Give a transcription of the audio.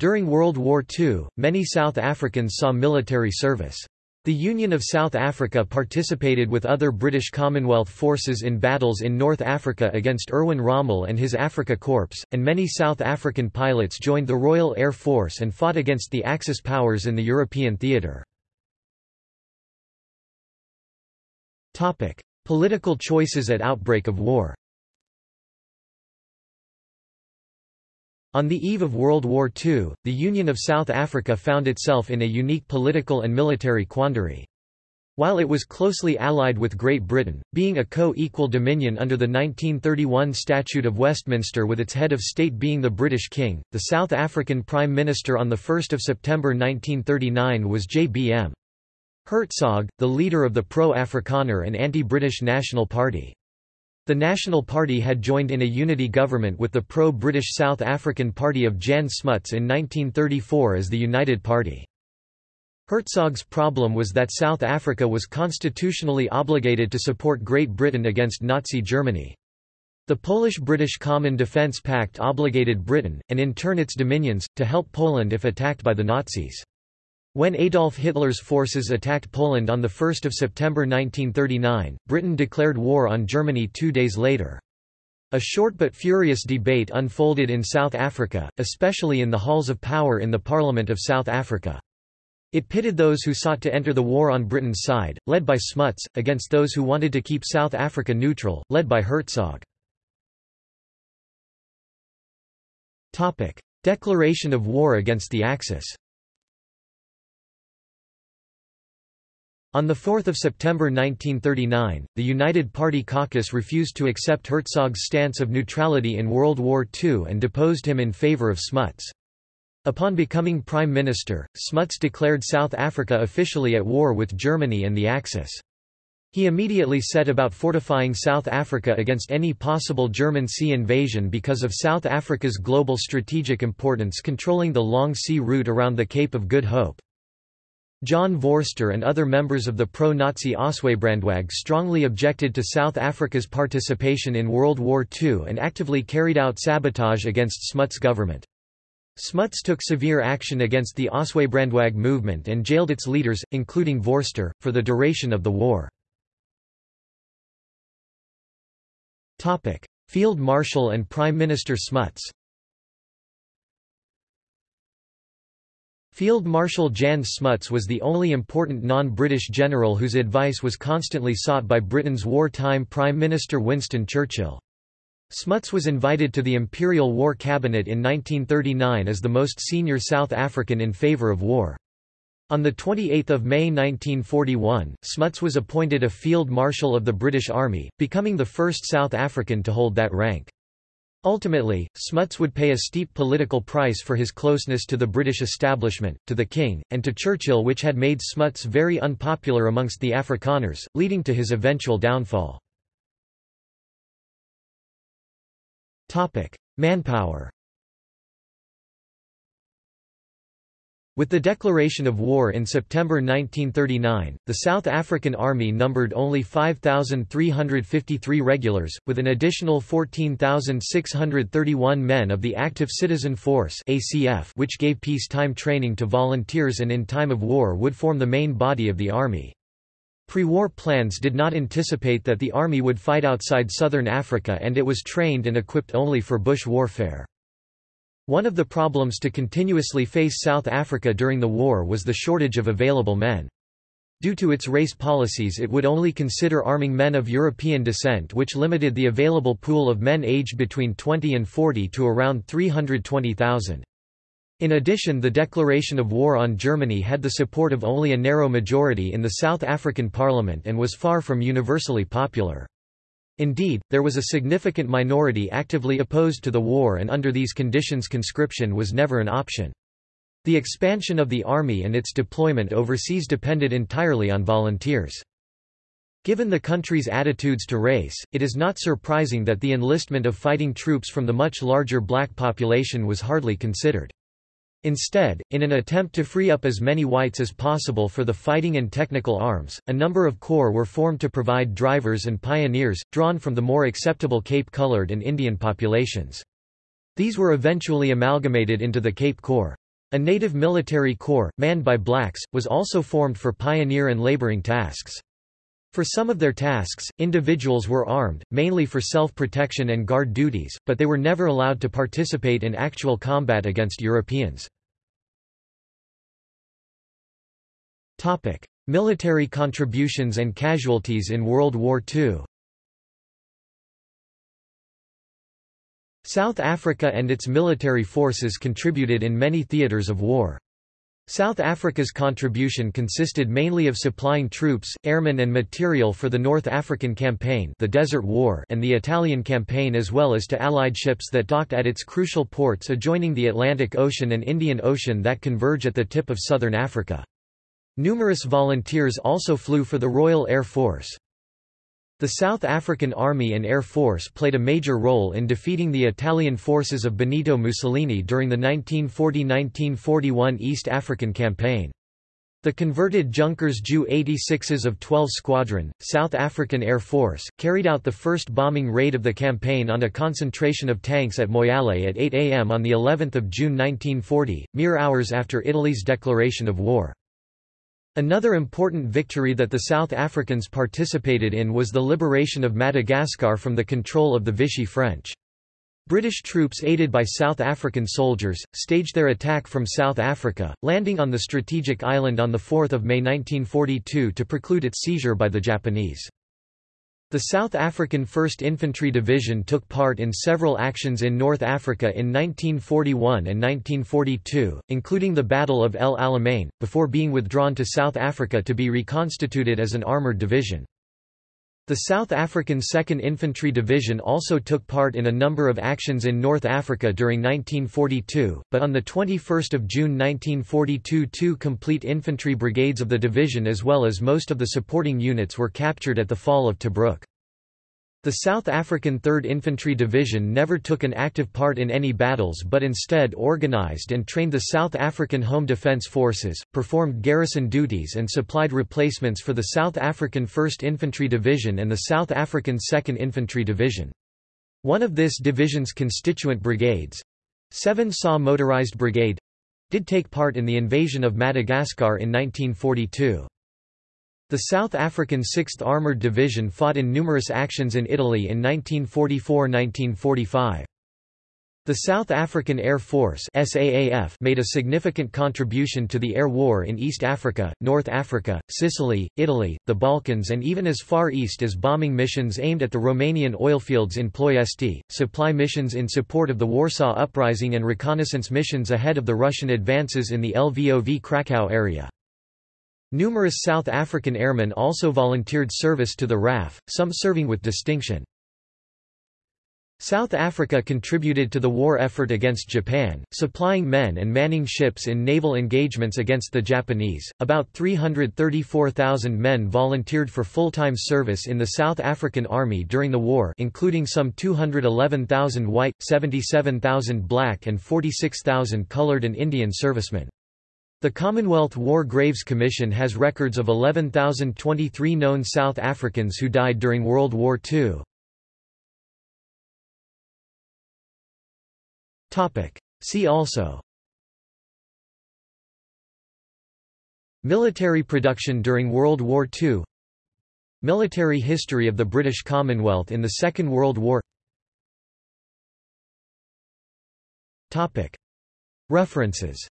During World War II, many South Africans saw military service. The Union of South Africa participated with other British Commonwealth forces in battles in North Africa against Erwin Rommel and his Afrika Korps, and many South African pilots joined the Royal Air Force and fought against the Axis powers in the European theatre. Political choices at outbreak of war On the eve of World War II, the Union of South Africa found itself in a unique political and military quandary. While it was closely allied with Great Britain, being a co-equal dominion under the 1931 Statute of Westminster with its head of state being the British King, the South African Prime Minister on 1 September 1939 was J.B.M. Hertzog, the leader of the pro-Afrikaner and anti-British National Party. The National Party had joined in a unity government with the pro-British South African Party of Jan Smuts in 1934 as the United Party. Hertzog's problem was that South Africa was constitutionally obligated to support Great Britain against Nazi Germany. The Polish-British Common Defence Pact obligated Britain, and in turn its dominions, to help Poland if attacked by the Nazis. When Adolf Hitler's forces attacked Poland on 1 September 1939, Britain declared war on Germany two days later. A short but furious debate unfolded in South Africa, especially in the halls of power in the Parliament of South Africa. It pitted those who sought to enter the war on Britain's side, led by Smuts, against those who wanted to keep South Africa neutral, led by Hertzog. Declaration of war against the Axis On 4 September 1939, the United Party caucus refused to accept Hertzog's stance of neutrality in World War II and deposed him in favour of Smuts. Upon becoming Prime Minister, Smuts declared South Africa officially at war with Germany and the Axis. He immediately set about fortifying South Africa against any possible German sea invasion because of South Africa's global strategic importance controlling the long sea route around the Cape of Good Hope. John Vorster and other members of the pro-Nazi Ossewabrandwag strongly objected to South Africa's participation in World War II and actively carried out sabotage against Smuts' government. Smuts took severe action against the Ossewabrandwag movement and jailed its leaders, including Vorster, for the duration of the war. Field Marshal and Prime Minister Smuts Field Marshal Jan Smuts was the only important non-British general whose advice was constantly sought by Britain's wartime Prime Minister Winston Churchill. Smuts was invited to the Imperial War Cabinet in 1939 as the most senior South African in favour of war. On 28 May 1941, Smuts was appointed a Field Marshal of the British Army, becoming the first South African to hold that rank. Ultimately, Smuts would pay a steep political price for his closeness to the British establishment, to the king, and to Churchill which had made Smuts very unpopular amongst the Afrikaners, leading to his eventual downfall. Manpower With the declaration of war in September 1939, the South African Army numbered only 5,353 regulars, with an additional 14,631 men of the Active Citizen Force ACF, which gave peacetime training to volunteers and in time of war would form the main body of the army. Pre-war plans did not anticipate that the army would fight outside southern Africa and it was trained and equipped only for bush warfare. One of the problems to continuously face South Africa during the war was the shortage of available men. Due to its race policies it would only consider arming men of European descent which limited the available pool of men aged between 20 and 40 to around 320,000. In addition the declaration of war on Germany had the support of only a narrow majority in the South African parliament and was far from universally popular. Indeed, there was a significant minority actively opposed to the war and under these conditions conscription was never an option. The expansion of the army and its deployment overseas depended entirely on volunteers. Given the country's attitudes to race, it is not surprising that the enlistment of fighting troops from the much larger black population was hardly considered. Instead, in an attempt to free up as many whites as possible for the fighting and technical arms, a number of corps were formed to provide drivers and pioneers, drawn from the more acceptable Cape-colored and Indian populations. These were eventually amalgamated into the Cape Corps. A native military corps, manned by blacks, was also formed for pioneer and laboring tasks. For some of their tasks, individuals were armed, mainly for self-protection and guard duties, but they were never allowed to participate in actual combat against Europeans. Military contributions and casualties in World War II South Africa and its military forces contributed in many theatres of war. South Africa's contribution consisted mainly of supplying troops, airmen and material for the North African Campaign the Desert War and the Italian Campaign as well as to Allied ships that docked at its crucial ports adjoining the Atlantic Ocean and Indian Ocean that converge at the tip of southern Africa. Numerous volunteers also flew for the Royal Air Force. The South African Army and Air Force played a major role in defeating the Italian forces of Benito Mussolini during the 1940–1941 East African Campaign. The converted Junkers Ju 86s of 12 Squadron, South African Air Force, carried out the first bombing raid of the campaign on a concentration of tanks at Moyale at 8 am on of June 1940, mere hours after Italy's declaration of war. Another important victory that the South Africans participated in was the liberation of Madagascar from the control of the Vichy French. British troops aided by South African soldiers, staged their attack from South Africa, landing on the strategic island on 4 May 1942 to preclude its seizure by the Japanese. The South African 1st Infantry Division took part in several actions in North Africa in 1941 and 1942, including the Battle of El Alamein, before being withdrawn to South Africa to be reconstituted as an armoured division. The South African 2nd Infantry Division also took part in a number of actions in North Africa during 1942, but on 21 June 1942 two complete infantry brigades of the division as well as most of the supporting units were captured at the Fall of Tobruk. The South African 3rd Infantry Division never took an active part in any battles but instead organized and trained the South African Home Defence Forces, performed garrison duties and supplied replacements for the South African 1st Infantry Division and the South African 2nd Infantry Division. One of this division's constituent brigades—7 SA Motorized Brigade—did take part in the invasion of Madagascar in 1942. The South African 6th Armoured Division fought in numerous actions in Italy in 1944–1945. The South African Air Force SAAF made a significant contribution to the air war in East Africa, North Africa, Sicily, Italy, the Balkans and even as far east as bombing missions aimed at the Romanian oilfields in Ploiesti, supply missions in support of the Warsaw Uprising and reconnaissance missions ahead of the Russian advances in the Lvov Krakow area. Numerous South African airmen also volunteered service to the RAF, some serving with distinction. South Africa contributed to the war effort against Japan, supplying men and manning ships in naval engagements against the Japanese. About 334,000 men volunteered for full-time service in the South African Army during the war, including some 211,000 white, 77,000 black and 46,000 colored and Indian servicemen. The Commonwealth War Graves Commission has records of 11,023 known South Africans who died during World War II. See also. Military production during World War II Military history of the British Commonwealth in the Second World War. References